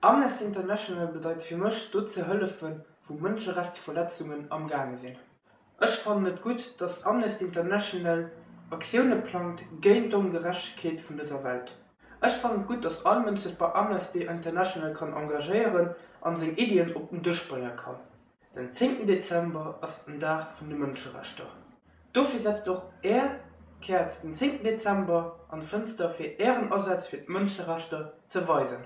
Amnesty International bedeit fir mech dort zu hëllefen wo Mënscherechtsverletzungen am Gange sinn. Ech fand es gut, dats Amnesty International Aktiune plant géint d'Ongerechtkeet vun dieser Welt. Ech fand gut, dats allmen sech bei Amnesty International kann engagieren an seg Ideen op den bringen kann. Den 10. Dezember ass den Dach vun de Mënscherechter. Dofir setzt doch er kehrt den 10. Dezember an Fënster fir Ehrenersatz fir d Mënscherechter ze weisen.